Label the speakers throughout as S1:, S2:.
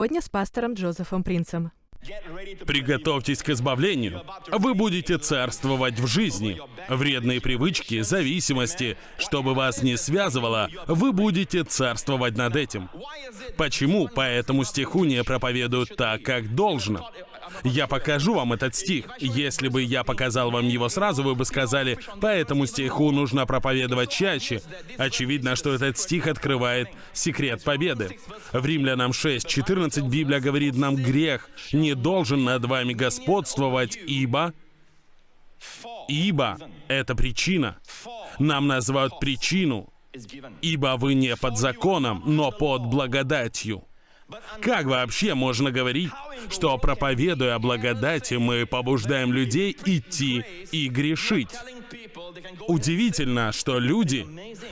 S1: Сегодня с пастором Джозефом Принцем.
S2: Приготовьтесь к избавлению. Вы будете царствовать в жизни. Вредные привычки, зависимости, чтобы вас не связывало, вы будете царствовать над этим. Почему по этому стиху не проповедуют так, как должно? Я покажу вам этот стих. Если бы я показал вам его сразу, вы бы сказали, по этому стиху нужно проповедовать чаще. Очевидно, что этот стих открывает секрет победы. В Римлянам 6.14 Библия говорит нам, грех не должен над вами господствовать, ибо... Ибо — это причина. Нам называют причину, ибо вы не под законом, но под благодатью. Как вообще можно говорить, что проповедуя благодати, мы побуждаем людей идти и грешить? Удивительно, что люди,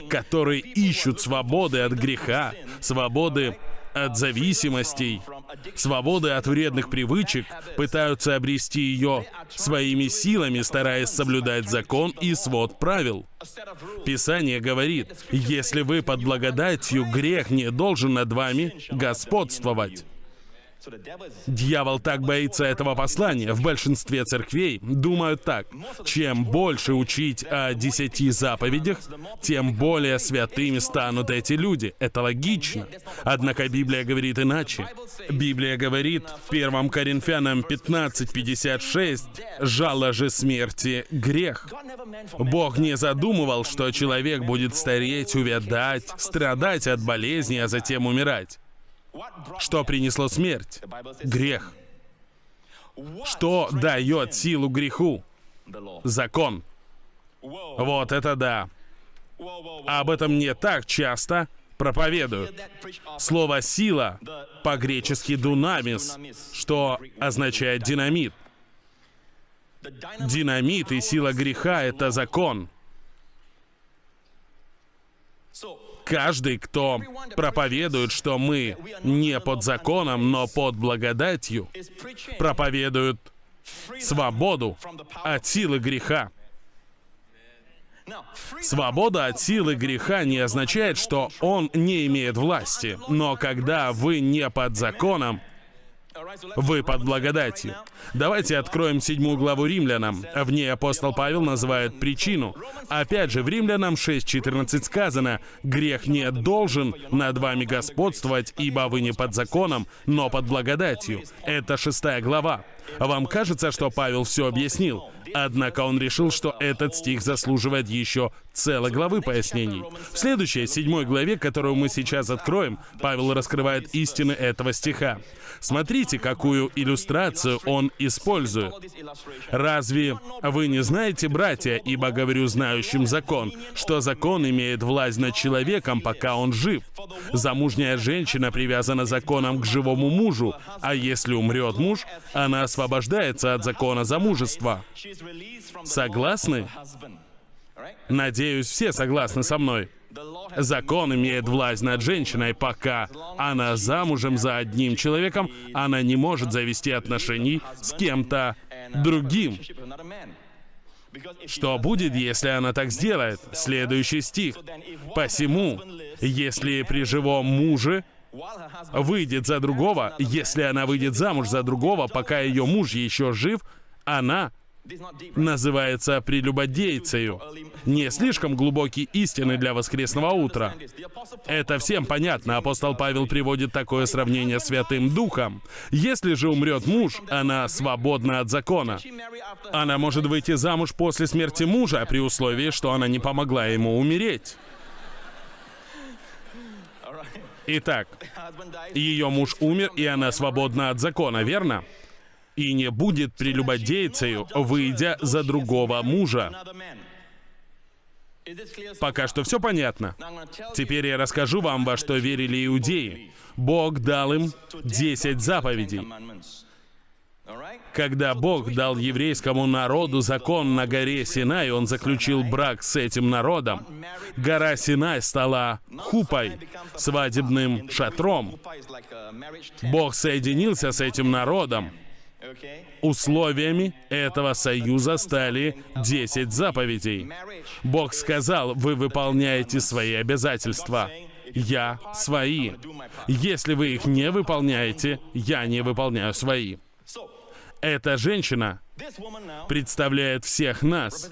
S2: которые ищут свободы от греха, свободы от зависимостей, свободы от вредных привычек, пытаются обрести ее своими силами, стараясь соблюдать закон и свод правил. Писание говорит, если вы под благодатью, грех не должен над вами господствовать. Дьявол так боится этого послания. В большинстве церквей думают так. Чем больше учить о десяти заповедях, тем более святыми станут эти люди. Это логично. Однако Библия говорит иначе. Библия говорит в 1 Коринфянам 15.56 «Жало же смерти — грех». Бог не задумывал, что человек будет стареть, увядать, страдать от болезни, а затем умирать. Что принесло смерть? Грех. Что дает силу греху? Закон. Вот это да. Об этом не так часто проповедуют. Слово «сила» по-гречески «дунамис», что означает «динамит». Динамит и сила греха — это закон. Каждый, кто проповедует, что мы не под законом, но под благодатью, проповедует свободу от силы греха. Свобода от силы греха не означает, что он не имеет власти. Но когда вы не под законом, вы под благодатью. Давайте откроем седьмую главу Римлянам. В ней апостол Павел называет причину. Опять же, в Римлянам 6.14 сказано, «Грех не должен над вами господствовать, ибо вы не под законом, но под благодатью». Это шестая глава. Вам кажется, что Павел все объяснил? Однако он решил, что этот стих заслуживает еще целой главы пояснений. В следующей, седьмой главе, которую мы сейчас откроем, Павел раскрывает истины этого стиха. Смотрите, какую иллюстрацию он использует. Разве вы не знаете, братья, ибо говорю знающим закон, что закон имеет власть над человеком, пока он жив? Замужняя женщина привязана законом к живому мужу, а если умрет муж, она освобождается от закона замужества. Согласны? Надеюсь, все согласны со мной. Закон имеет власть над женщиной, пока она замужем за одним человеком, она не может завести отношений с кем-то другим. Что будет, если она так сделает? Следующий стих. «Посему, если при живом муже выйдет за другого, если она выйдет замуж за другого, пока ее муж еще жив, она называется прелюбодейцею. Не слишком глубокие истины для воскресного утра. Это всем понятно. Апостол Павел приводит такое сравнение с Святым Духом. Если же умрет муж, она свободна от закона. Она может выйти замуж после смерти мужа, при условии, что она не помогла ему умереть. Итак, ее муж умер, и она свободна от закона, верно? И не будет прелюбодейцею, выйдя за другого мужа. Пока что все понятно. Теперь я расскажу вам, во что верили иудеи. Бог дал им 10 заповедей. Когда Бог дал еврейскому народу закон на горе Синай, он заключил брак с этим народом. Гора Синай стала хупой, свадебным шатром. Бог соединился с этим народом. Условиями этого союза стали 10 заповедей. Бог сказал, вы выполняете свои обязательства. я свои. Если вы их не выполняете, я не выполняю свои. Эта женщина представляет всех нас.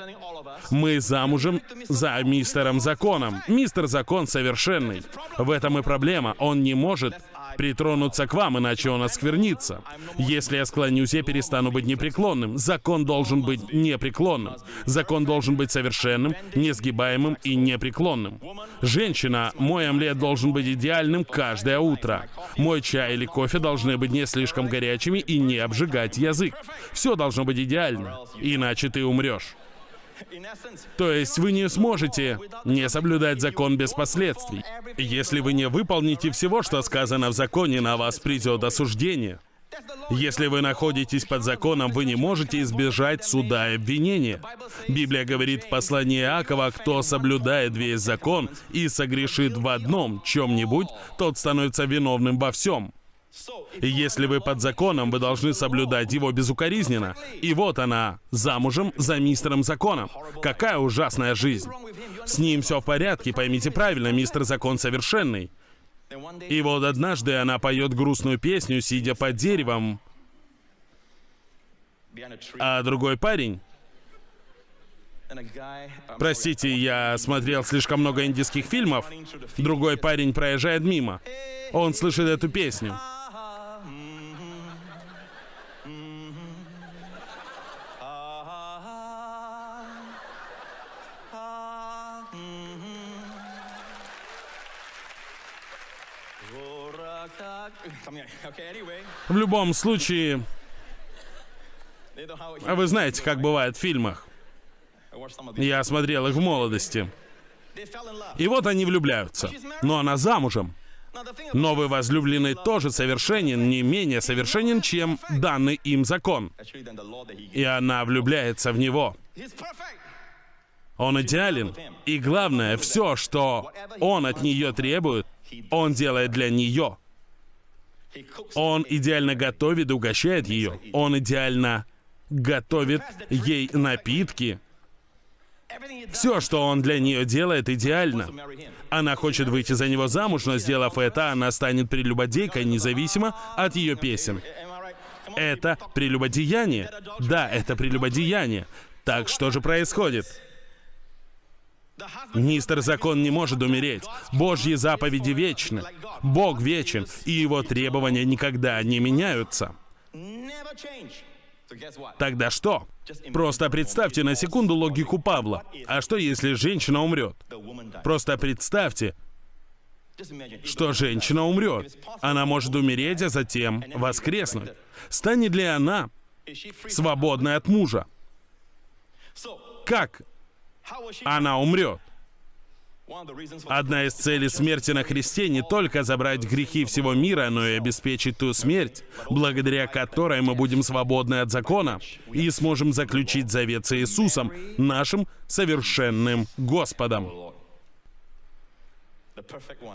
S2: Мы замужем за мистером Законом. Мистер Закон совершенный. В этом и проблема. Он не может притронуться к вам, иначе он осквернится. Если я склонюсь, я перестану быть непреклонным. Закон должен быть непреклонным. Закон должен быть совершенным, несгибаемым и непреклонным. Женщина, мой омлет должен быть идеальным каждое утро. Мой чай или кофе должны быть не слишком горячими и не обжигать язык. Все должно быть идеально, иначе ты умрешь. То есть вы не сможете не соблюдать закон без последствий. Если вы не выполните всего, что сказано в законе, на вас придет осуждение. Если вы находитесь под законом, вы не можете избежать суда и обвинения. Библия говорит в послании Иакова, кто соблюдает весь закон и согрешит в одном чем-нибудь, тот становится виновным во всем. И если вы под законом, вы должны соблюдать его безукоризненно. И вот она, замужем за мистером законом. Какая ужасная жизнь. С ним все в порядке, поймите правильно, мистер закон совершенный. И вот однажды она поет грустную песню, сидя под деревом, а другой парень... Простите, я смотрел слишком много индийских фильмов. Другой парень проезжает мимо. Он слышит эту песню. В любом случае, а вы знаете, как бывает в фильмах. Я смотрел их в молодости. И вот они влюбляются. Но она замужем. Новый возлюбленный тоже совершенен, не менее совершенен, чем данный им закон. И она влюбляется в него. Он идеален. И главное, все, что он от нее требует, он делает для нее. Он идеально готовит и угощает ее. Он идеально готовит ей напитки. Все, что он для нее делает, идеально. Она хочет выйти за него замуж, но сделав это, она станет прелюбодейкой, независимо от ее песен. Это прелюбодеяние. Да, это прелюбодеяние. Так что же происходит? Мистер Закон не может умереть. Божьи заповеди вечны. Бог вечен, и его требования никогда не меняются. Тогда что? Просто представьте на секунду логику Павла. А что, если женщина умрет? Просто представьте, что женщина умрет. Она может умереть, а затем воскреснуть. Станет ли она свободной от мужа? Как она умрет. Одна из целей смерти на Христе не только забрать грехи всего мира, но и обеспечить ту смерть, благодаря которой мы будем свободны от закона и сможем заключить завет с Иисусом, нашим совершенным Господом.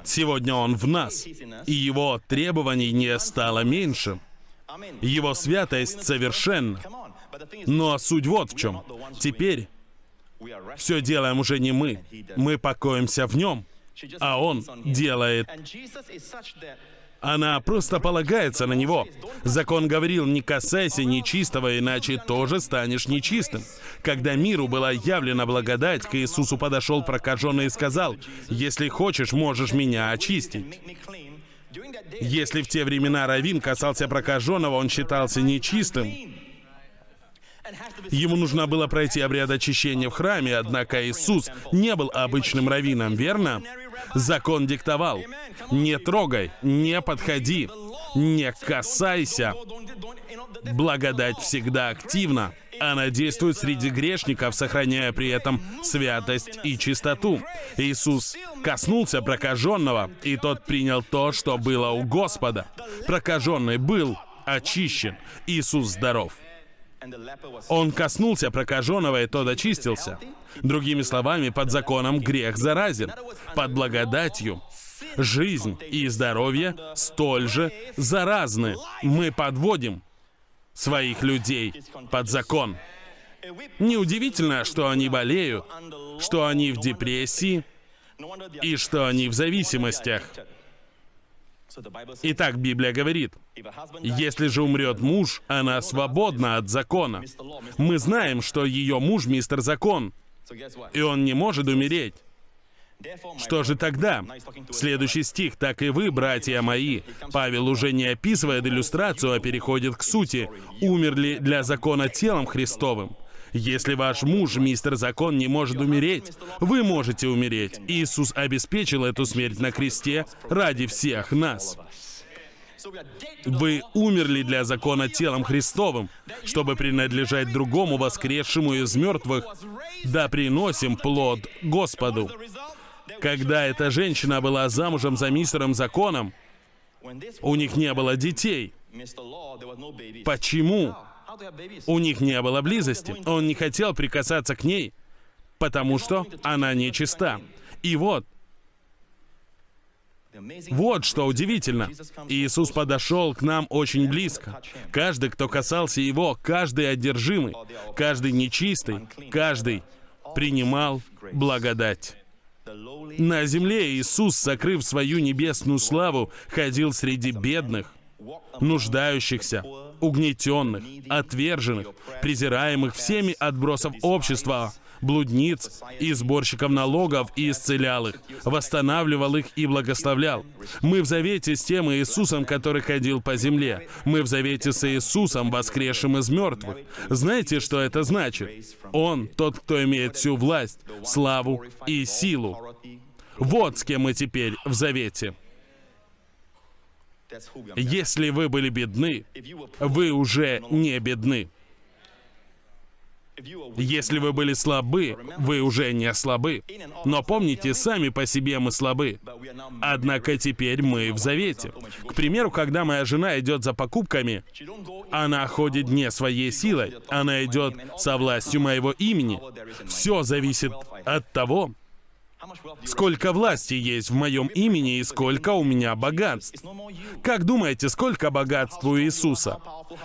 S2: Сегодня Он в нас, и Его требований не стало меньше. Его святость совершенна. Но суть вот в чем. Теперь все делаем уже не мы. Мы покоимся в нем, а он делает. Она просто полагается на него. Закон говорил, не касайся нечистого, иначе тоже станешь нечистым. Когда миру была явлена благодать, к Иисусу подошел прокаженный и сказал, «Если хочешь, можешь меня очистить». Если в те времена Равин касался прокаженного, он считался нечистым, Ему нужно было пройти обряд очищения в храме, однако Иисус не был обычным раввином, верно? Закон диктовал. Не трогай, не подходи, не касайся. Благодать всегда активна. Она действует среди грешников, сохраняя при этом святость и чистоту. Иисус коснулся прокаженного, и тот принял то, что было у Господа. Прокаженный был очищен. Иисус здоров. Он коснулся прокаженного, и тот очистился. Другими словами, под законом грех заразен. Под благодатью жизнь и здоровье столь же заразны. Мы подводим своих людей под закон. Неудивительно, что они болеют, что они в депрессии, и что они в зависимостях. Итак, Библия говорит, если же умрет муж, она свободна от закона. Мы знаем, что ее муж мистер закон, и он не может умереть. Что же тогда? Следующий стих. «Так и вы, братья мои». Павел уже не описывает иллюстрацию, а переходит к сути. «Умерли для закона телом Христовым». Если ваш муж, мистер Закон, не может умереть, вы можете умереть. Иисус обеспечил эту смерть на кресте ради всех нас. Вы умерли для закона телом Христовым, чтобы принадлежать другому воскресшему из мертвых, да приносим плод Господу. Когда эта женщина была замужем за мистером Законом, у них не было детей. Почему? У них не было близости. Он не хотел прикасаться к ней, потому что она нечиста. И вот, вот что удивительно. Иисус подошел к нам очень близко. Каждый, кто касался Его, каждый одержимый, каждый нечистый, каждый принимал благодать. На земле Иисус, сокрыв свою небесную славу, ходил среди бедных, нуждающихся, угнетенных, отверженных, презираемых всеми отбросов общества, блудниц и сборщиков налогов и исцелял их, восстанавливал их и благословлял. Мы в завете с тем Иисусом, который ходил по земле. Мы в завете с Иисусом, воскресшим из мертвых. Знаете, что это значит? Он тот, кто имеет всю власть, славу и силу. Вот с кем мы теперь в завете. Если вы были бедны, вы уже не бедны. Если вы были слабы, вы уже не слабы. Но помните, сами по себе мы слабы. Однако теперь мы в завете. К примеру, когда моя жена идет за покупками, она ходит не своей силой, она идет со властью моего имени. Все зависит от того, Сколько власти есть в моем имени и сколько у меня богатств. Как думаете, сколько богатств у Иисуса?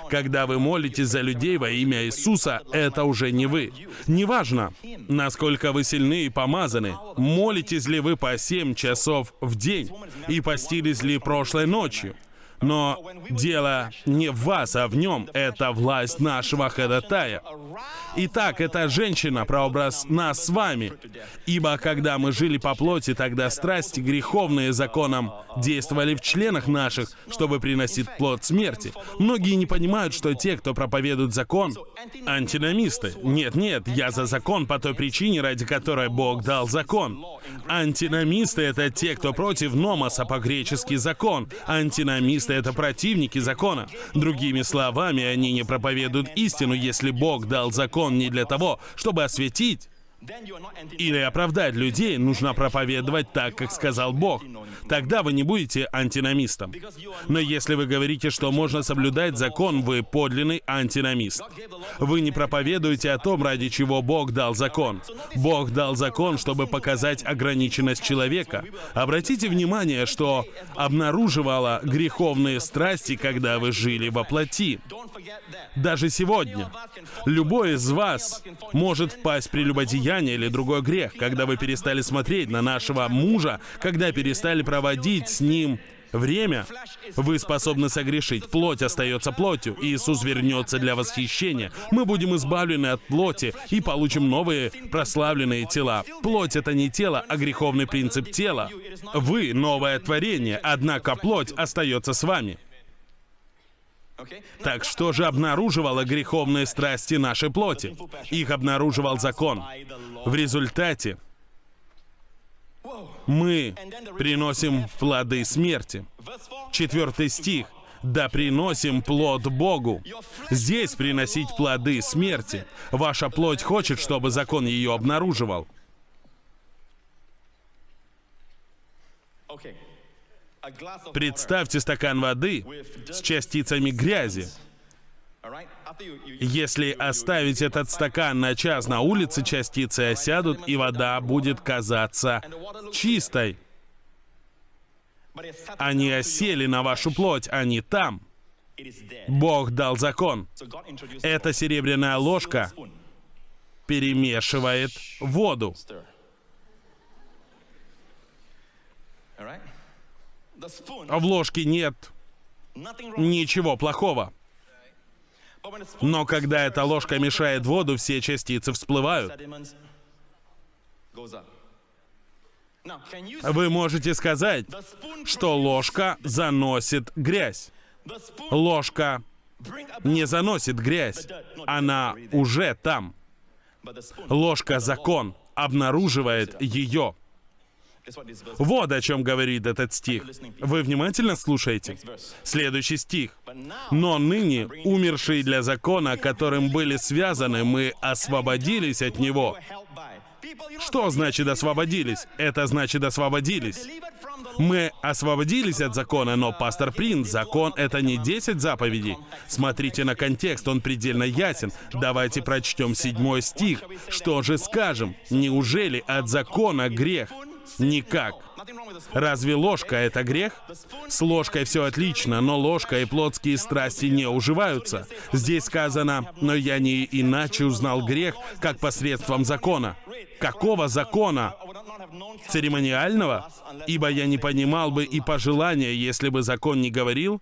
S2: Когда вы молитесь за людей во имя Иисуса, это уже не вы. Неважно, насколько вы сильны и помазаны, молитесь ли вы по 7 часов в день и постились ли прошлой ночью. Но дело не в вас, а в нем. Это власть нашего ходатая. Итак, эта женщина — прообраз нас с вами. Ибо когда мы жили по плоти, тогда страсти греховные законом действовали в членах наших, чтобы приносить плод смерти. Многие не понимают, что те, кто проповедует закон, антиномисты. Нет-нет, я за закон по той причине, ради которой Бог дал закон. Антиномисты — это те, кто против номоса по-гречески закон. Антиномисты — это противники закона. Другими словами, они не проповедуют истину, если Бог дал закон не для того, чтобы осветить, или оправдать людей нужно проповедовать так, как сказал Бог. Тогда вы не будете антиномистом. Но если вы говорите, что можно соблюдать закон, вы подлинный антиномист. Вы не проповедуете о том, ради чего Бог дал закон. Бог дал закон, чтобы показать ограниченность человека. Обратите внимание, что обнаруживало греховные страсти, когда вы жили во плоти. Даже сегодня. Любой из вас может впасть при любодеянии прелюбодеяние или другой грех, когда вы перестали смотреть на нашего мужа, когда перестали проводить с ним время, вы способны согрешить. Плоть остается плотью. Иисус вернется для восхищения. Мы будем избавлены от плоти и получим новые прославленные тела. Плоть — это не тело, а греховный принцип тела. Вы — новое творение, однако плоть остается с вами. Так что же обнаруживало греховные страсти нашей плоти? Их обнаруживал закон. В результате мы приносим плоды смерти. Четвертый стих. Да приносим плод Богу. Здесь приносить плоды смерти. Ваша плоть хочет, чтобы закон ее обнаруживал. Представьте стакан воды с частицами грязи. Если оставить этот стакан на час на улице, частицы осядут, и вода будет казаться чистой. Они осели на вашу плоть, они там. Бог дал закон. Эта серебряная ложка перемешивает воду. В ложке нет ничего плохого. Но когда эта ложка мешает воду, все частицы всплывают. Вы можете сказать, что ложка заносит грязь. Ложка не заносит грязь. Она уже там. Ложка закон обнаруживает ее. Вот о чем говорит этот стих. Вы внимательно слушаете? Следующий стих. «Но ныне, умершие для закона, которым были связаны, мы освободились от него». Что значит освободились? Это значит освободились. Мы освободились от закона, но, пастор Принц, закон — это не 10 заповедей. Смотрите на контекст, он предельно ясен. Давайте прочтем седьмой стих. Что же скажем? Неужели от закона грех? Никак. Разве ложка — это грех? С ложкой все отлично, но ложка и плотские страсти не уживаются. Здесь сказано, но я не иначе узнал грех, как посредством закона. Какого закона? Церемониального? Ибо я не понимал бы и пожелания, если бы закон не говорил,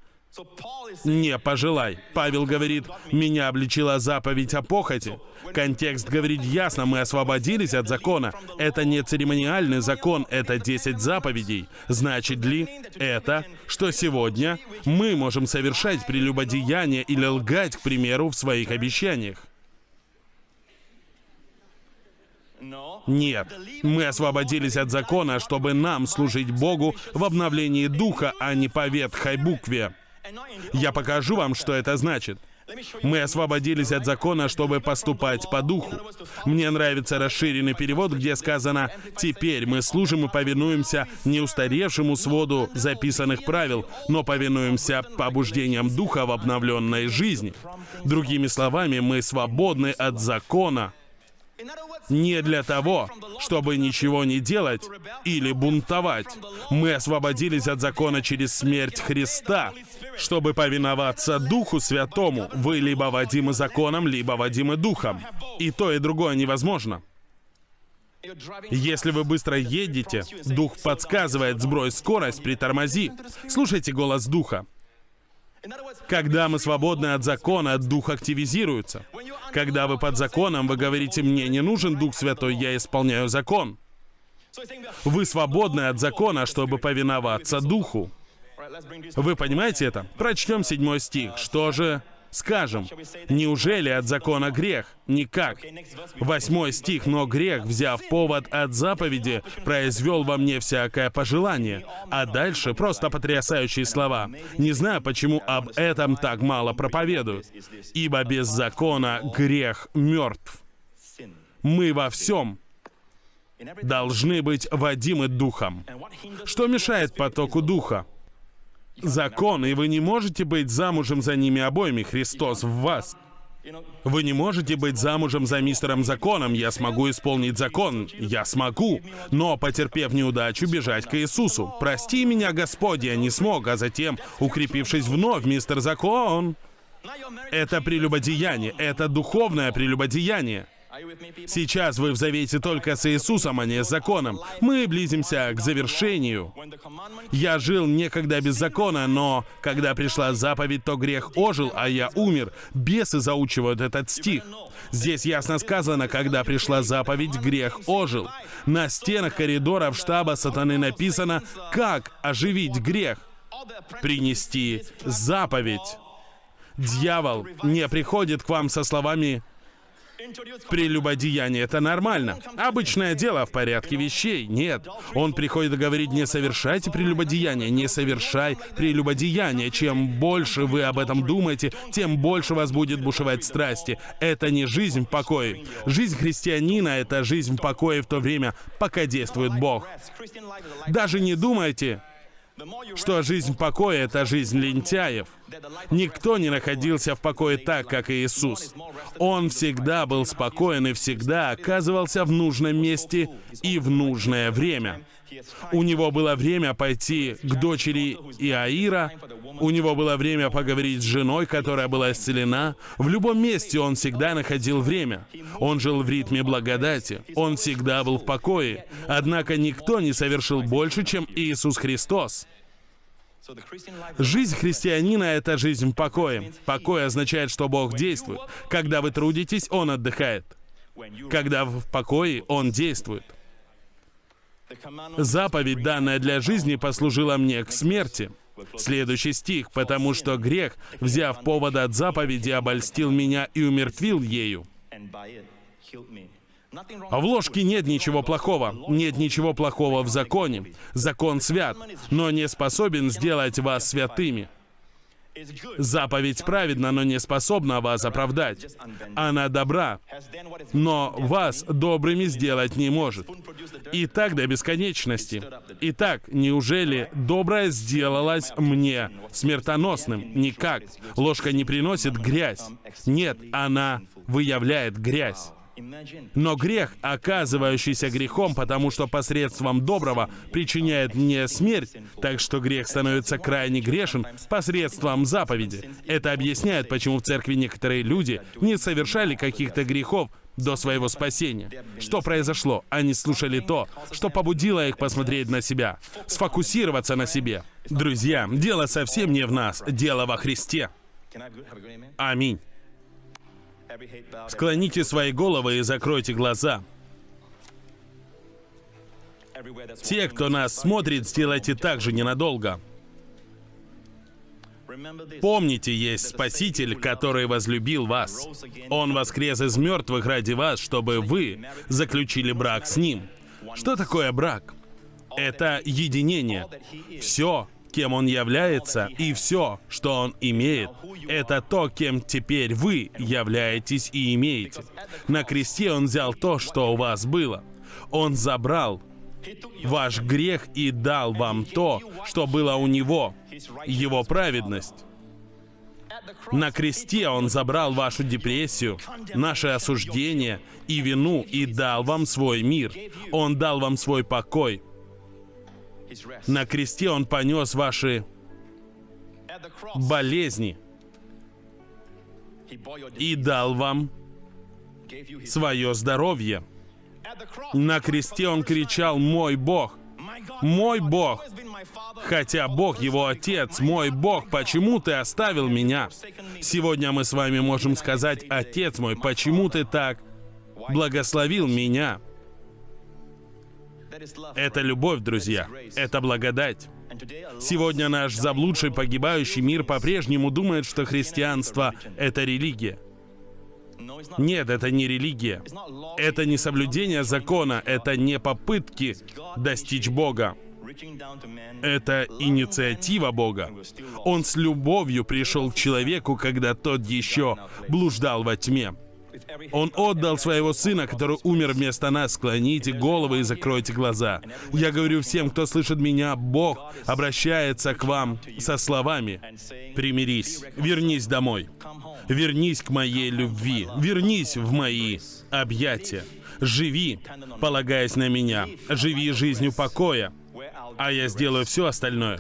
S2: не пожелай. Павел говорит, меня обличила заповедь о похоти. Контекст говорит ясно, мы освободились от закона. Это не церемониальный закон, это 10 заповедей. Значит ли это, что сегодня мы можем совершать прелюбодеяние или лгать, к примеру, в своих обещаниях? Нет, мы освободились от закона, чтобы нам служить Богу в обновлении духа, а не по ветхой букве. Я покажу вам, что это значит. Мы освободились от закона, чтобы поступать по духу. Мне нравится расширенный перевод, где сказано «Теперь мы служим и повинуемся не устаревшему своду записанных правил, но повинуемся побуждениям духа в обновленной жизни». Другими словами, мы свободны от закона, не для того, чтобы ничего не делать или бунтовать. Мы освободились от закона через смерть Христа, чтобы повиноваться Духу Святому. Вы либо водимы законом, либо водимы Духом. И то, и другое невозможно. Если вы быстро едете, Дух подсказывает «сбрось скорость, притормози». Слушайте голос Духа. Когда мы свободны от закона, Дух активизируется. Когда вы под законом, вы говорите, мне не нужен Дух Святой, я исполняю закон. Вы свободны от закона, чтобы повиноваться Духу. Вы понимаете это? Прочтем седьмой стих. Что же скажем? Неужели от закона грех? Никак. Восьмой стих. «Но грех, взяв повод от заповеди, произвел во мне всякое пожелание». А дальше просто потрясающие слова. Не знаю, почему об этом так мало проповедуют. «Ибо без закона грех мертв». Мы во всем должны быть водимы духом. Что мешает потоку духа? Закон, и вы не можете быть замужем за ними обоими, Христос в вас. Вы не можете быть замужем за мистером законом. Я смогу исполнить закон. Я смогу. Но, потерпев неудачу, бежать к Иисусу. Прости меня, Господь, я не смог, а затем, укрепившись вновь, мистер закон. Это прелюбодеяние. Это духовное прелюбодеяние. Сейчас вы в завете только с Иисусом, а не с законом. Мы близимся к завершению. Я жил некогда без закона, но когда пришла заповедь, то грех ожил, а я умер. Бесы заучивают этот стих. Здесь ясно сказано, когда пришла заповедь, грех ожил. На стенах коридоров штаба сатаны написано, как оживить грех. Принести заповедь. Дьявол не приходит к вам со словами Прелюбодеяние — это нормально. Обычное дело в порядке вещей. Нет. Он приходит говорить, не совершайте прелюбодеяние, не совершай прелюбодеяние. Чем больше вы об этом думаете, тем больше вас будет бушевать страсти. Это не жизнь в покое. Жизнь христианина — это жизнь в покое в то время, пока действует Бог. Даже не думайте, что жизнь в покое — это жизнь лентяев. Никто не находился в покое так, как Иисус. Он всегда был спокоен и всегда оказывался в нужном месте и в нужное время. У него было время пойти к дочери Иаира, у него было время поговорить с женой, которая была исцелена. В любом месте он всегда находил время. Он жил в ритме благодати. Он всегда был в покое. Однако никто не совершил больше, чем Иисус Христос. Жизнь христианина — это жизнь в покое. Покой означает, что Бог действует. Когда вы трудитесь, Он отдыхает. Когда вы в покое, Он действует. Заповедь, данная для жизни, послужила мне к смерти. Следующий стих. «Потому что грех, взяв повод от заповеди, обольстил меня и умертвил ею». В ложке нет ничего плохого. Нет ничего плохого в законе. Закон свят, но не способен сделать вас святыми. Заповедь праведна, но не способна вас оправдать. Она добра, но вас добрыми сделать не может. И так до бесконечности. Итак, неужели доброе сделалось мне смертоносным? Никак. Ложка не приносит грязь. Нет, она выявляет грязь. Но грех, оказывающийся грехом, потому что посредством доброго причиняет мне смерть, так что грех становится крайне грешен посредством заповеди. Это объясняет, почему в церкви некоторые люди не совершали каких-то грехов до своего спасения. Что произошло? Они слушали то, что побудило их посмотреть на себя, сфокусироваться на себе. Друзья, дело совсем не в нас, дело во Христе. Аминь. Склоните свои головы и закройте глаза. Те, кто нас смотрит, сделайте так же ненадолго. Помните, есть Спаситель, который возлюбил вас. Он воскрес из мертвых ради вас, чтобы вы заключили брак с Ним. Что такое брак? Это единение. Все, кем он является, и все, что он имеет, это то, кем теперь вы являетесь и имеете. На кресте он взял то, что у вас было. Он забрал ваш грех и дал вам то, что было у него, его праведность. На кресте Он забрал вашу депрессию, наше осуждение и вину и дал вам свой мир. Он дал вам свой покой. На кресте Он понес ваши болезни и дал вам свое здоровье. На кресте Он кричал «Мой Бог!» «Мой Бог!» Хотя Бог его Отец, мой Бог, почему ты оставил меня? Сегодня мы с вами можем сказать, Отец мой, почему ты так благословил меня? Это любовь, друзья. Это благодать. Сегодня наш заблудший погибающий мир по-прежнему думает, что христианство — это религия. Нет, это не религия. Это не соблюдение закона, это не попытки достичь Бога. Это инициатива Бога. Он с любовью пришел к человеку, когда тот еще блуждал во тьме. Он отдал своего сына, который умер вместо нас. Склоните головы и закройте глаза. Я говорю всем, кто слышит меня, Бог обращается к вам со словами «Примирись, вернись домой, вернись к моей любви, вернись в мои объятия, живи, полагаясь на меня, живи жизнью покоя, а я сделаю все остальное».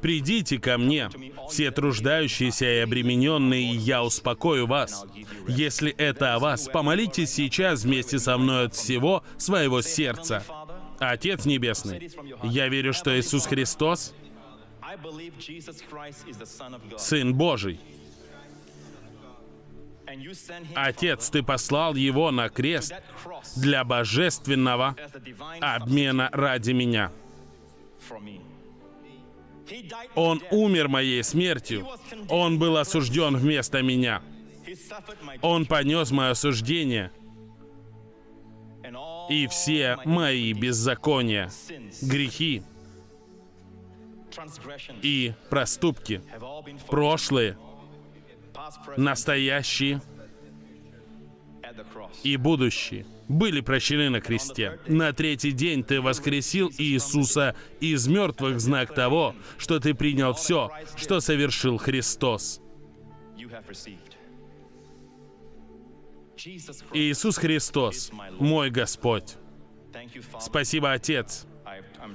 S2: Придите ко мне, все труждающиеся и обремененные, и я успокою вас. Если это о вас, помолитесь сейчас вместе со мной от всего своего сердца. Отец Небесный, я верю, что Иисус Христос — Сын Божий. Отец, Ты послал Его на крест для божественного обмена ради меня. Он умер моей смертью. Он был осужден вместо меня. Он понес мое осуждение и все мои беззакония, грехи и проступки, прошлые, настоящие и будущие были прощены на кресте. На третий день ты воскресил Иисуса из мертвых знак того, что ты принял все, что совершил Христос. Иисус Христос, мой Господь. Спасибо, Отец.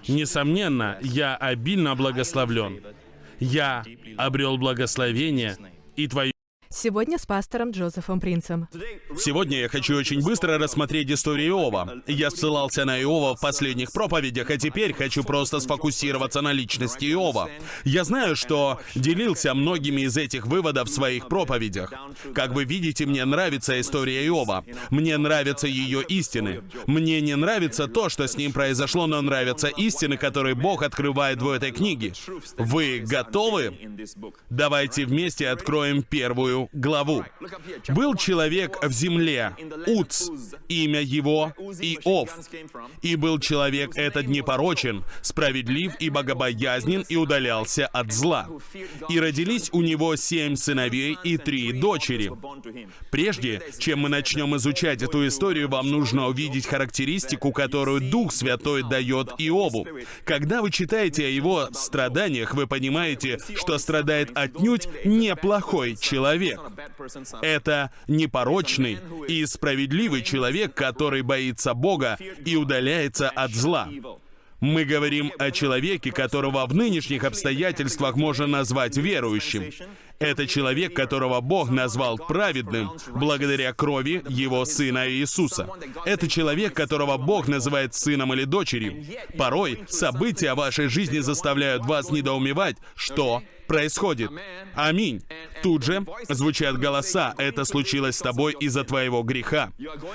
S2: Несомненно, я обильно благословлен. Я обрел благословение и Твою
S1: Сегодня с пастором Джозефом Принцем.
S2: Сегодня я хочу очень быстро рассмотреть историю Иова. Я ссылался на Иова в последних проповедях, а теперь хочу просто сфокусироваться на личности Иова. Я знаю, что делился многими из этих выводов в своих проповедях. Как вы видите, мне нравится история Иова. Мне нравятся ее истины. Мне не нравится то, что с ним произошло, но нравятся истины, которые Бог открывает в этой книге. Вы готовы? Давайте вместе откроем первую главу. «Был человек в земле, Уц, имя его Иов. И был человек этот непорочен, справедлив и богобоязнен, и удалялся от зла. И родились у него семь сыновей и три дочери». Прежде, чем мы начнем изучать эту историю, вам нужно увидеть характеристику, которую Дух Святой дает Иову. Когда вы читаете о его страданиях, вы понимаете, что страдает отнюдь неплохой человек человек. Это непорочный и справедливый человек, который боится Бога и удаляется от зла. Мы говорим о человеке, которого в нынешних обстоятельствах можно назвать верующим. Это человек, которого Бог назвал праведным благодаря крови Его Сына Иисуса. Это человек, которого Бог называет сыном или дочерью. Порой события вашей жизни заставляют вас недоумевать, что происходит. Аминь. Тут же звучат голоса. Это случилось с тобой из-за твоего греха.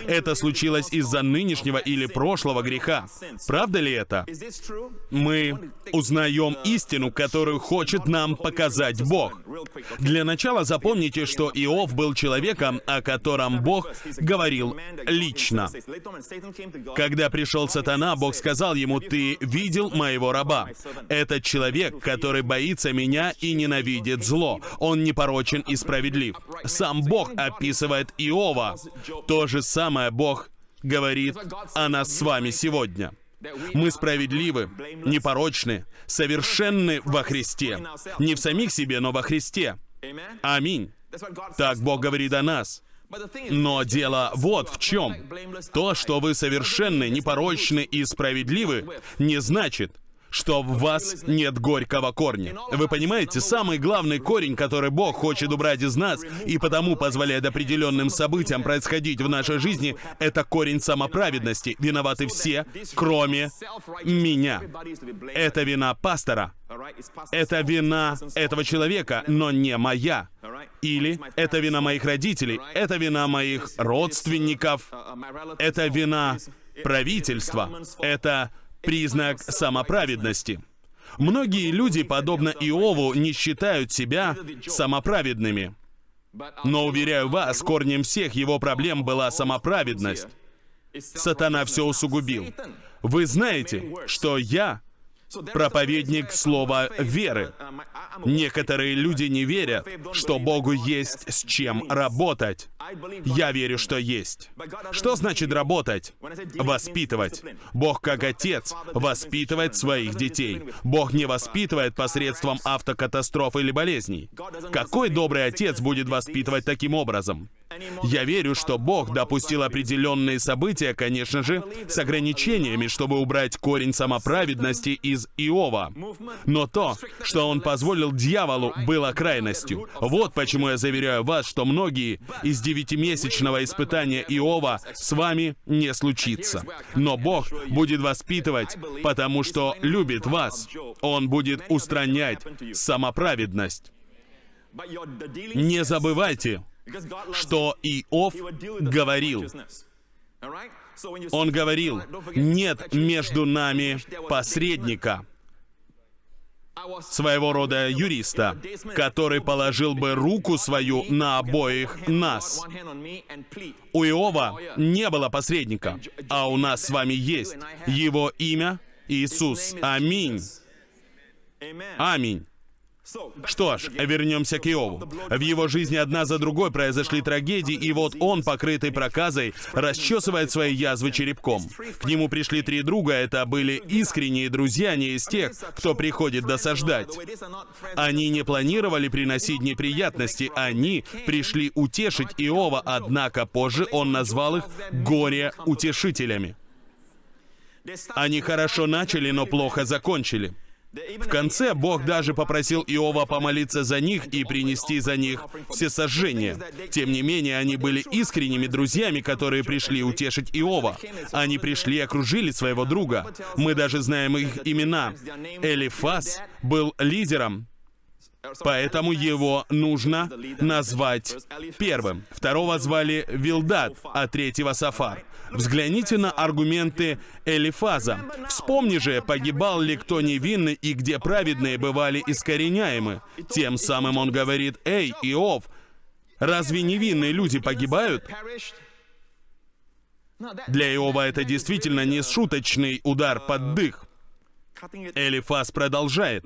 S2: Это случилось из-за нынешнего или прошлого греха. Правда ли это? Мы узнаем истину, которую хочет нам показать Бог. Для начала запомните, что Иов был человеком, о котором Бог говорил лично. Когда пришел сатана, Бог сказал ему, «Ты видел моего раба. Этот человек, который боится меня и ненавидит зло. Он непорочен и справедлив». Сам Бог описывает Иова. То же самое Бог говорит о нас с вами сегодня. Мы справедливы, непорочны, совершенны во Христе. Не в самих себе, но во Христе. Аминь. Так Бог говорит о нас. Но дело вот в чем. То, что вы совершенны, непорочны и справедливы, не значит, что в вас нет горького корня. Вы понимаете, самый главный корень, который Бог хочет убрать из нас, и потому позволяет определенным событиям происходить в нашей жизни, это корень самоправедности. Виноваты все, кроме меня. Это вина пастора. Это вина этого человека, но не моя. Или это вина моих родителей, это вина моих родственников, это вина правительства, это признак самоправедности. Многие люди, подобно Иову, не считают себя самоправедными. Но, уверяю вас, корнем всех его проблем была самоправедность. Сатана все усугубил. Вы знаете, что я проповедник слова веры. Некоторые люди не верят, что Богу есть с чем работать. Я верю, что есть. Что значит работать? Воспитывать. Бог как отец воспитывает своих детей. Бог не воспитывает посредством автокатастроф или болезней. Какой добрый отец будет воспитывать таким образом? Я верю, что Бог допустил определенные события, конечно же, с ограничениями, чтобы убрать корень самоправедности из Иова. Но то, что Он позволил дьяволу, было крайностью. Вот почему я заверяю вас, что многие из девятимесячного испытания Иова с вами не случится. Но Бог будет воспитывать, потому что любит вас. Он будет устранять самоправедность. Не забывайте, что Иов говорил. Он говорил, нет между нами посредника, своего рода юриста, который положил бы руку свою на обоих нас. У Иова не было посредника, а у нас с вами есть. Его имя Иисус. Аминь. Аминь. Что ж, вернемся к Иову. В его жизни одна за другой произошли трагедии, и вот он, покрытый проказой, расчесывает свои язвы черепком. К нему пришли три друга, это были искренние друзья, не из тех, кто приходит досаждать. Они не планировали приносить неприятности, они пришли утешить Иова, однако позже он назвал их горе-утешителями. Они хорошо начали, но плохо закончили. В конце Бог даже попросил Иова помолиться за них и принести за них все сожжения. Тем не менее, они были искренними друзьями, которые пришли утешить Иова. Они пришли и окружили своего друга. Мы даже знаем их имена. Элифас был лидером, Поэтому его нужно назвать первым. Второго звали Вилдат, а третьего Сафар. Взгляните на аргументы Элифаза. Вспомни же, погибал ли кто невинный и где праведные бывали искореняемы. Тем самым он говорит, «Эй, Иов, разве невинные люди погибают?» Для Иова это действительно не шуточный удар под дых. Элифаз продолжает.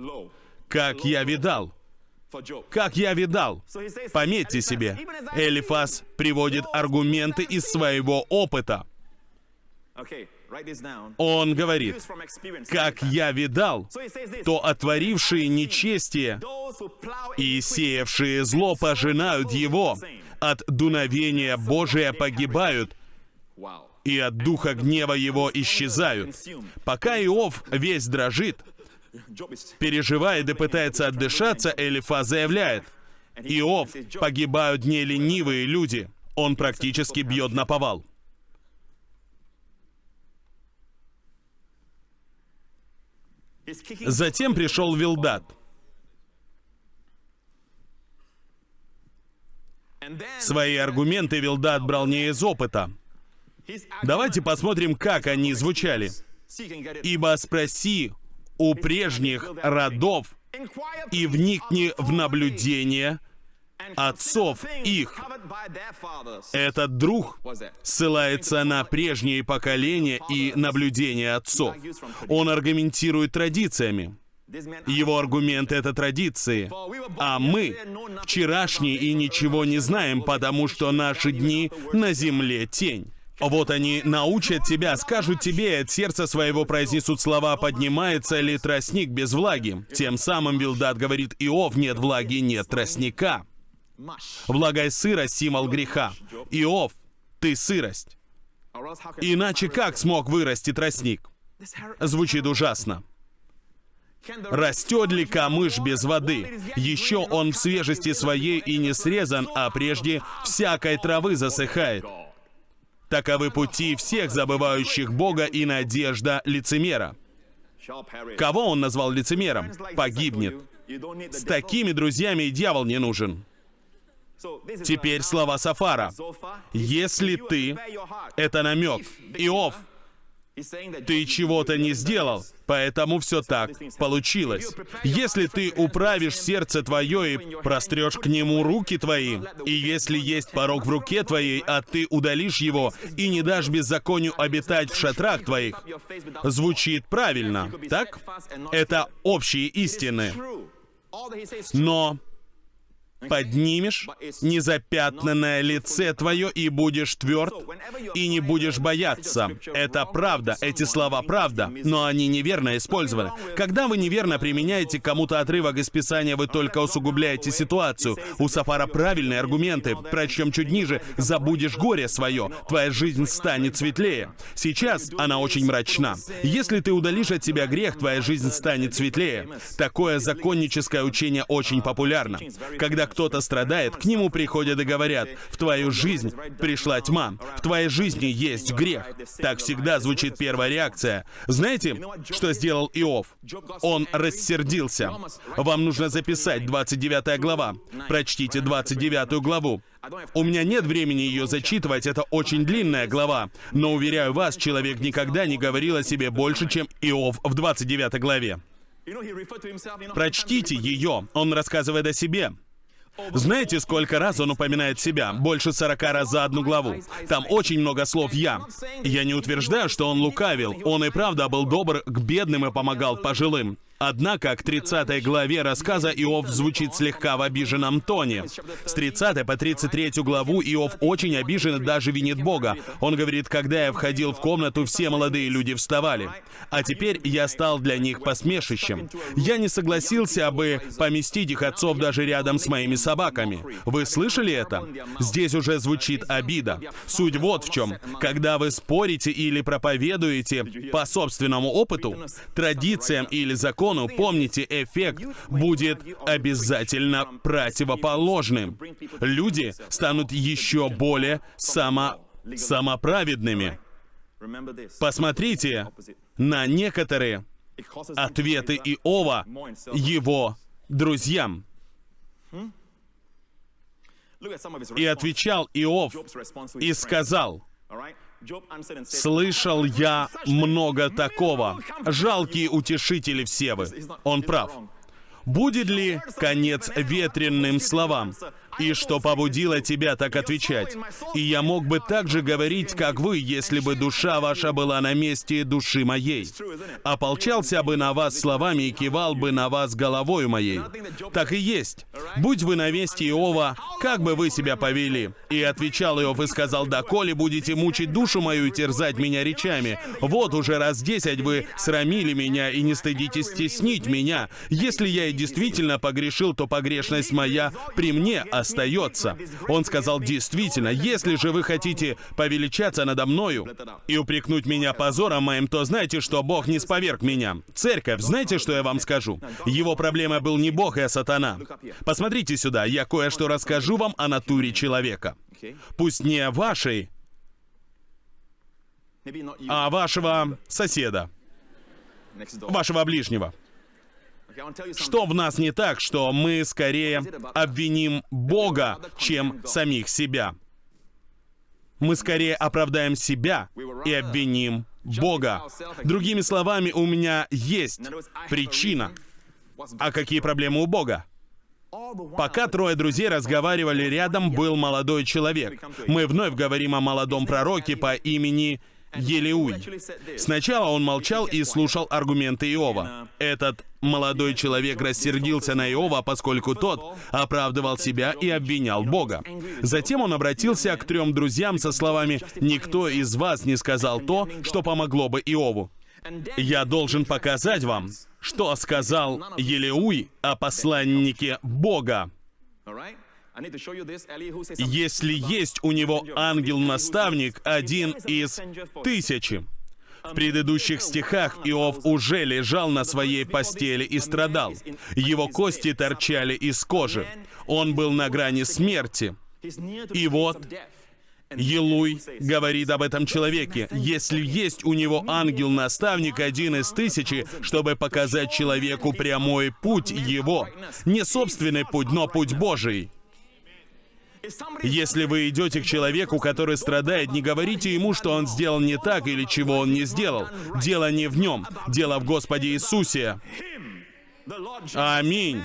S2: «Как я видал, как я видал. Пометьте себе, Элифас приводит аргументы из своего опыта. Он говорит, как я видал, то отворившие нечестие и сеявшие зло пожинают его, от дуновения Божия погибают, и от духа гнева его исчезают. Пока Иов весь дрожит, переживает и пытается отдышаться, Элифа заявляет, «Иов, погибают не ленивые люди». Он практически бьет на повал. Затем пришел Вилдат. Свои аргументы Вилдат брал не из опыта. Давайте посмотрим, как они звучали. «Ибо спроси у прежних родов и вникни в наблюдение отцов их. Этот друг ссылается на прежние поколения и наблюдения отцов. Он аргументирует традициями. Его аргумент — это традиции. А мы вчерашние и ничего не знаем, потому что наши дни на земле тень. Вот они научат тебя, скажут тебе, от сердца своего произнесут слова «поднимается ли тростник без влаги». Тем самым Билдат говорит «Иов, нет влаги, нет тростника». Влага и сырость — символ греха. Иов, ты сырость. Иначе как смог вырасти тростник? Звучит ужасно. Растет ли камыш без воды? Еще он в свежести своей и не срезан, а прежде всякой травы засыхает. Таковы пути всех забывающих Бога и надежда лицемера. Кого он назвал лицемером? Погибнет. С такими друзьями и дьявол не нужен. Теперь слова Сафара. Если ты... Это намек. Иов, ты чего-то не сделал, поэтому все так получилось. Если ты управишь сердце твое и прострешь к нему руки твои, и если есть порог в руке твоей, а ты удалишь его и не дашь беззаконию обитать в шатрах твоих, звучит правильно, так? Это общие истины. Но поднимешь незапятнанное лице твое и будешь тверд, и не будешь бояться. Это правда, эти слова правда, но они неверно использованы. Когда вы неверно применяете кому-то отрывок из Писания, вы только усугубляете ситуацию. У Сафара правильные аргументы. Прочтем чуть ниже. «Забудешь горе свое, твоя жизнь станет светлее». Сейчас она очень мрачна. Если ты удалишь от себя грех, твоя жизнь станет светлее. Такое законническое учение очень популярно. Когда кто-то страдает, к нему приходят и говорят, в твою жизнь пришла тьма, в твоей жизни есть грех. Так всегда звучит первая реакция. Знаете, что сделал Иов? Он рассердился. Вам нужно записать 29 глава. Прочтите 29 главу. У меня нет времени ее зачитывать, это очень длинная глава. Но уверяю вас, человек никогда не говорил о себе больше, чем Иов в 29 главе. Прочтите ее, он рассказывает о себе. Знаете, сколько раз он упоминает себя? Больше 40 раз за одну главу. Там очень много слов «я». Я не утверждаю, что он лукавил. Он и правда был добр к бедным и помогал пожилым. Однако к 30 главе рассказа Иов звучит слегка в обиженном тоне. С 30 по 33 главу Иов очень обижен и даже винит Бога. Он говорит, когда я входил в комнату, все молодые люди вставали. А теперь я стал для них посмешищем. Я не согласился бы поместить их отцов даже рядом с моими собаками. Вы слышали это? Здесь уже звучит обида. Суть вот в чем. Когда вы спорите или проповедуете по собственному опыту, традициям или законам, Армагеддону, помните, эффект будет обязательно противоположным. Люди станут еще более само... самоправедными. Посмотрите на некоторые ответы Иова его друзьям. И отвечал Иов и сказал, «Слышал я много такого. Жалкие утешители все вы». Он прав. Будет ли конец ветренным словам? И что побудило тебя так отвечать? И я мог бы так же говорить, как вы, если бы душа ваша была на месте души моей. Ополчался бы на вас словами и кивал бы на вас головой моей. Так и есть. Будь вы на месте Иова, как бы вы себя повели? И отвечал Иов и сказал, доколе будете мучить душу мою и терзать меня речами. Вот уже раз десять вы срамили меня и не стыдитесь стеснить меня. Если я и действительно погрешил, то погрешность моя при мне остается. Он сказал, действительно, если же вы хотите повеличаться надо мною и упрекнуть меня позором моим, то знайте, что Бог не споверг меня. Церковь, знаете, что я вам скажу? Его проблема был не Бог, а сатана. Посмотрите сюда, я кое-что расскажу вам о натуре человека. Пусть не вашей, а вашего соседа, вашего ближнего. Что в нас не так, что мы скорее обвиним Бога, чем самих себя? Мы скорее оправдаем себя и обвиним Бога. Другими словами, у меня есть причина. А какие проблемы у Бога? Пока трое друзей разговаривали, рядом был молодой человек. Мы вновь говорим о молодом пророке по имени Елеуй. Сначала он молчал и слушал аргументы Иова. Этот молодой человек рассердился на Иова, поскольку тот оправдывал себя и обвинял Бога. Затем он обратился к трем друзьям со словами «Никто из вас не сказал то, что помогло бы Иову». Я должен показать вам, что сказал Елеуй о посланнике Бога. Если есть у него ангел-наставник, один из тысячи. В предыдущих стихах Иов уже лежал на своей постели и страдал. Его кости торчали из кожи. Он был на грани смерти. И вот Елуй говорит об этом человеке. Если есть у него ангел-наставник один из тысячи, чтобы показать человеку прямой путь его, не собственный путь, но путь Божий, если вы идете к человеку, который страдает, не говорите ему, что он сделал не так или чего он не сделал. Дело не в нем, дело в Господе Иисусе. Аминь.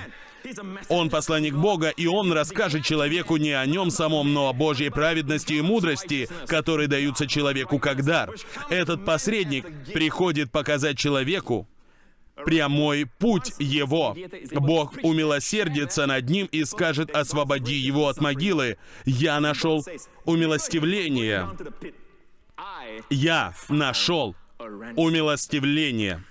S2: Он посланник Бога, и он расскажет человеку не о нем самом, но о Божьей праведности и мудрости, которые даются человеку как дар. Этот посредник приходит показать человеку, прямой путь его. Бог умилосердится над ним и скажет, освободи его от могилы. Я нашел умилостивление. Я нашел умилостивление.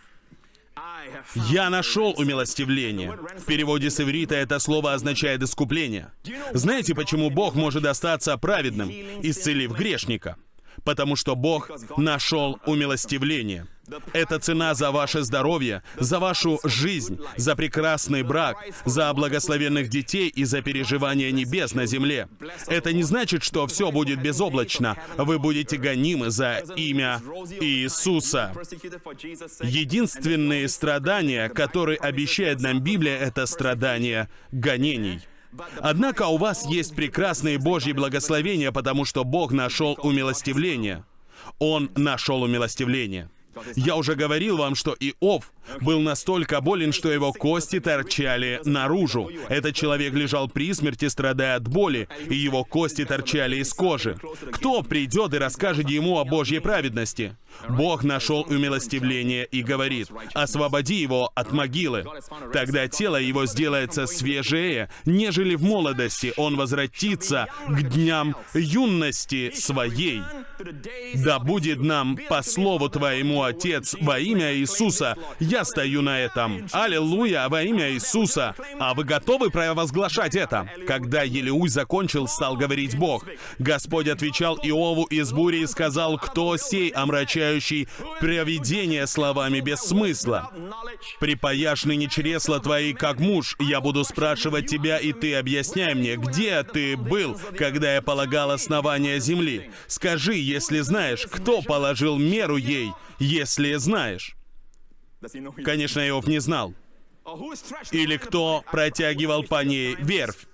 S2: «Я нашел умилостивление». В переводе с иврита это слово означает «искупление». Знаете, почему Бог может остаться праведным, исцелив грешника? Потому что Бог нашел умилостивление – это цена за ваше здоровье, за вашу жизнь, за прекрасный брак, за благословенных детей и за переживания небес на земле. Это не значит, что все будет безоблачно. Вы будете гонимы за имя Иисуса. Единственные страдания, которые обещает нам Библия, это страдания гонений. Однако у вас есть прекрасные Божьи благословения, потому что Бог нашел умилостивление. Он нашел умилостивление. Я уже говорил вам, что Иов был настолько болен, что его кости торчали наружу. Этот человек лежал при смерти, страдая от боли, и его кости торчали из кожи. Кто придет и расскажет ему о Божьей праведности? Бог нашел умилостивление и говорит, «Освободи его от могилы». Тогда тело его сделается свежее, нежели в молодости. Он возвратится к дням юности своей. Да будет нам по слову Твоему, Отец, во имя Иисуса. Я я стою на этом. Аллилуйя во имя Иисуса. А вы готовы провозглашать это? Когда Елеуй закончил, стал говорить Бог. Господь отвечал Иову из бури и сказал, кто сей омрачающий провидение словами без смысла? Припаяшь ныне чресла твои, как муж. Я буду спрашивать тебя, и ты объясняй мне, где ты был, когда я полагал основания земли? Скажи, если знаешь, кто положил меру ей, если знаешь. Конечно, Иов не знал. Или кто протягивал по ней верфь.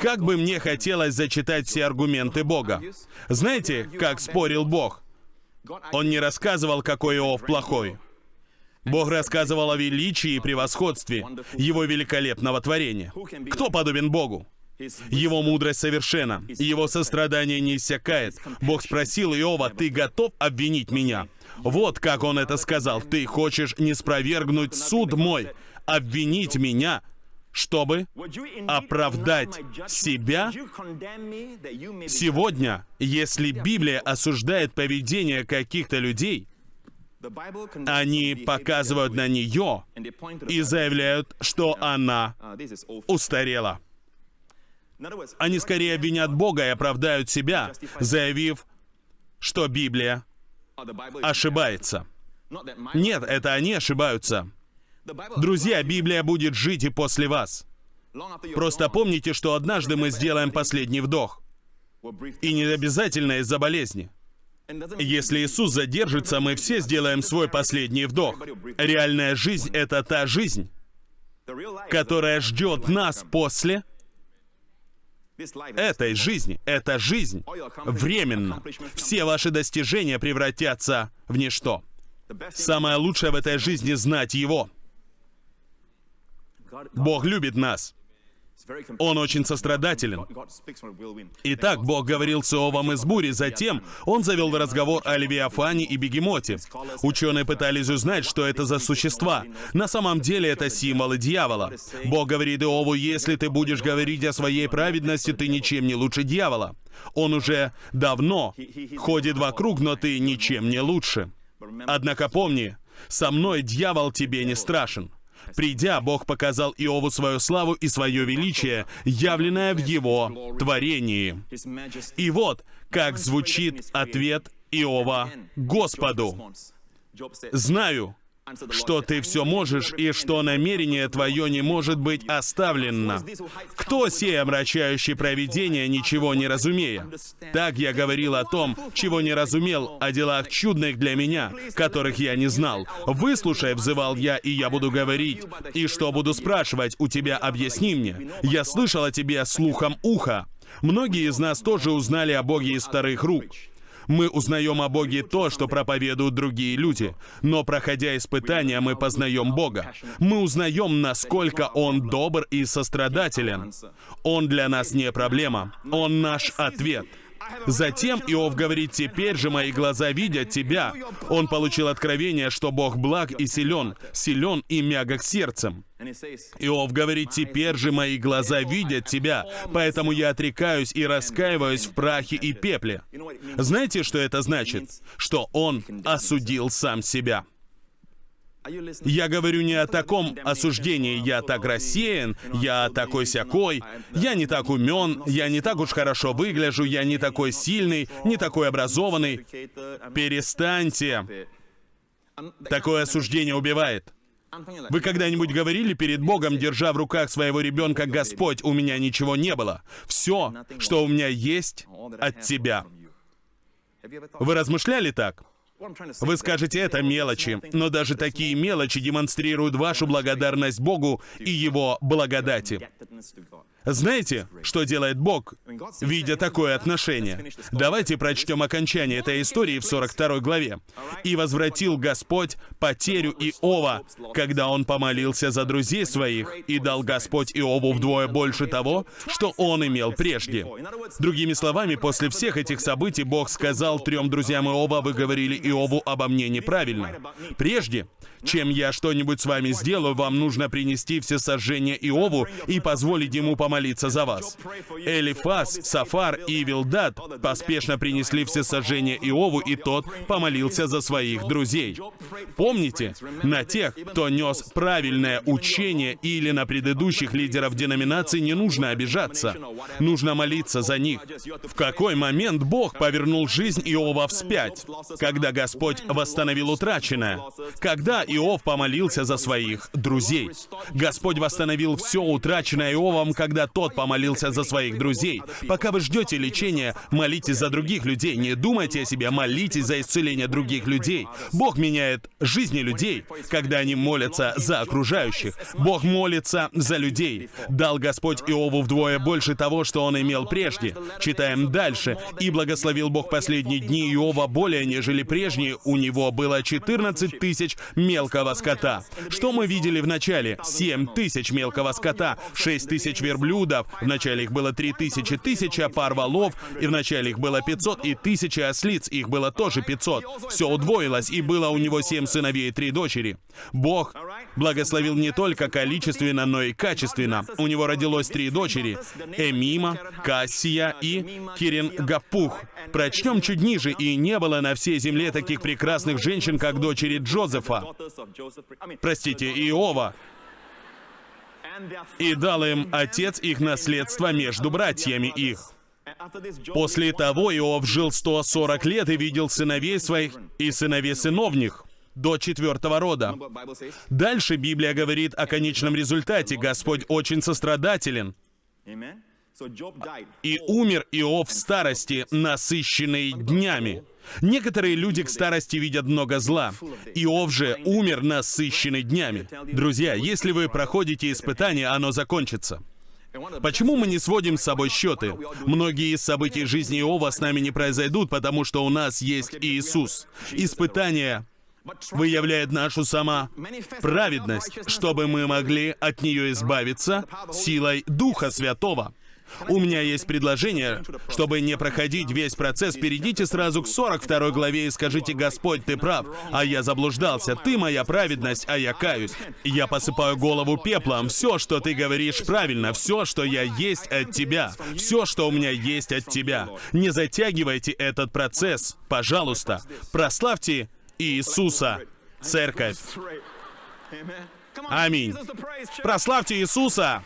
S2: Как бы мне хотелось зачитать все аргументы Бога. Знаете, как спорил Бог? Он не рассказывал, какой Иов плохой. Бог рассказывал о величии и превосходстве Его великолепного творения. Кто подобен Богу? Его мудрость совершенна, его сострадание не иссякает. Бог спросил Иова, «Ты готов обвинить меня?» Вот как он это сказал. «Ты хочешь не спровергнуть суд мой, обвинить меня, чтобы оправдать себя? Сегодня, если Библия осуждает поведение каких-то людей, они показывают на нее и заявляют, что она устарела. Они скорее обвинят Бога и оправдают себя, заявив, что Библия ошибается. Нет, это они ошибаются. Друзья, Библия будет жить и после вас. Просто помните, что однажды мы сделаем последний вдох. И не обязательно из-за болезни. Если Иисус задержится, мы все сделаем свой последний вдох. Реальная жизнь — это та жизнь, которая ждет нас после этой жизни. Эта жизнь временно. Все ваши достижения превратятся в ничто. Самое лучшее в этой жизни — знать Его. Бог любит нас. Он очень сострадателен. Итак, Бог говорил с Иовом из бури, затем он завел разговор о Левиафане и Бегемоте. Ученые пытались узнать, что это за существа. На самом деле это символы дьявола. Бог говорит Иову, если ты будешь говорить о своей праведности, ты ничем не лучше дьявола. Он уже давно ходит вокруг, но ты ничем не лучше. Однако помни, со мной дьявол тебе не страшен. Придя, Бог показал Иову свою славу и свое величие, явленное в его творении. И вот, как звучит ответ Иова Господу. «Знаю, что ты все можешь и что намерение твое не может быть оставлено. Кто сей омрачающий провидение, ничего не разумея? Так я говорил о том, чего не разумел, о делах чудных для меня, которых я не знал. Выслушай, взывал я, и я буду говорить. И что буду спрашивать у тебя, объясни мне. Я слышал о тебе слухом уха. Многие из нас тоже узнали о Боге из вторых рук. Мы узнаем о Боге то, что проповедуют другие люди. Но проходя испытания, мы познаем Бога. Мы узнаем, насколько Он добр и сострадателен. Он для нас не проблема. Он наш ответ. Затем Иов говорит, «Теперь же мои глаза видят тебя». Он получил откровение, что Бог благ и силен, силен и мягок сердцем. Иов говорит, «Теперь же мои глаза видят тебя, поэтому я отрекаюсь и раскаиваюсь в прахе и пепле». Знаете, что это значит? Что он осудил сам себя. Я говорю не о таком осуждении, я так рассеян, я такой сякой, я не так умен, я не так уж хорошо выгляжу, я не такой сильный, не такой образованный. Перестаньте. Такое осуждение убивает. Вы когда-нибудь говорили перед Богом, держа в руках своего ребенка, «Господь, у меня ничего не было. Все, что у меня есть, от Тебя». Вы размышляли так? Вы скажете, это мелочи, но даже такие мелочи демонстрируют вашу благодарность Богу и Его благодати. Знаете, что делает Бог, видя такое отношение? Давайте прочтем окончание этой истории в 42 главе. «И возвратил Господь потерю Иова, когда он помолился за друзей своих, и дал Господь Иову вдвое больше того, что он имел прежде». Другими словами, после всех этих событий Бог сказал трем друзьям Иова, «Вы говорили Иову обо мне неправильно. Прежде, чем я что-нибудь с вами сделаю, вам нужно принести все сожжения Иову и позволить ему помолиться помолиться за вас. Элифас, Сафар и Вилдат поспешно принесли все сожжения Иову, и тот помолился за своих друзей. Помните, на тех, кто нес правильное учение или на предыдущих лидеров деноминации не нужно обижаться. Нужно молиться за них. В какой момент Бог повернул жизнь Иова вспять? Когда Господь восстановил утраченное? Когда Иов помолился за своих друзей? Господь восстановил все утраченное Иовом, когда тот помолился за своих друзей. Пока вы ждете лечения, молитесь за других людей. Не думайте о себе, молитесь за исцеление других людей. Бог меняет жизни людей, когда они молятся за окружающих. Бог молится за людей. Дал Господь Иову вдвое больше того, что он имел прежде. Читаем дальше. «И благословил Бог последние дни Иова более, нежели прежние. У него было 14 тысяч мелкого скота». Что мы видели в начале? 7 тысяч мелкого скота, 6 тысяч верблюдов. В начале их было 3 тысячи, тысяча пар валов, и в начале их было 500, и тысяча ослиц, их было тоже 500. Все удвоилось, и было у него 7 сыновей и 3 дочери. Бог благословил не только количественно, но и качественно. У него родилось три дочери — Эмима, Кассия и Кирингапух. Прочтем чуть ниже, и не было на всей земле таких прекрасных женщин, как дочери Джозефа. Простите, Иова. И дал им отец их наследство между братьями их. После того Иов жил 140 лет и видел сыновей своих и сыновей сыновних до четвертого рода. Дальше Библия говорит о конечном результате. Господь очень сострадателен. И умер Иов в старости, насыщенный днями. Некоторые люди к старости видят много зла. Иов же умер насыщенный днями. Друзья, если вы проходите испытание, оно закончится. Почему мы не сводим с собой счеты? Многие из событий жизни Иова с нами не произойдут, потому что у нас есть Иисус. Испытания выявляет нашу сама праведность, чтобы мы могли от нее избавиться силой Духа Святого. У меня есть предложение, чтобы не проходить весь процесс, перейдите сразу к 42 главе и скажите, «Господь, ты прав, а я заблуждался, ты моя праведность, а я каюсь. Я посыпаю голову пеплом, все, что ты говоришь, правильно, все, что я есть от тебя, все, что у меня есть от тебя. Не затягивайте этот процесс, пожалуйста. Прославьте Иисуса, церковь. Аминь. Прославьте Иисуса!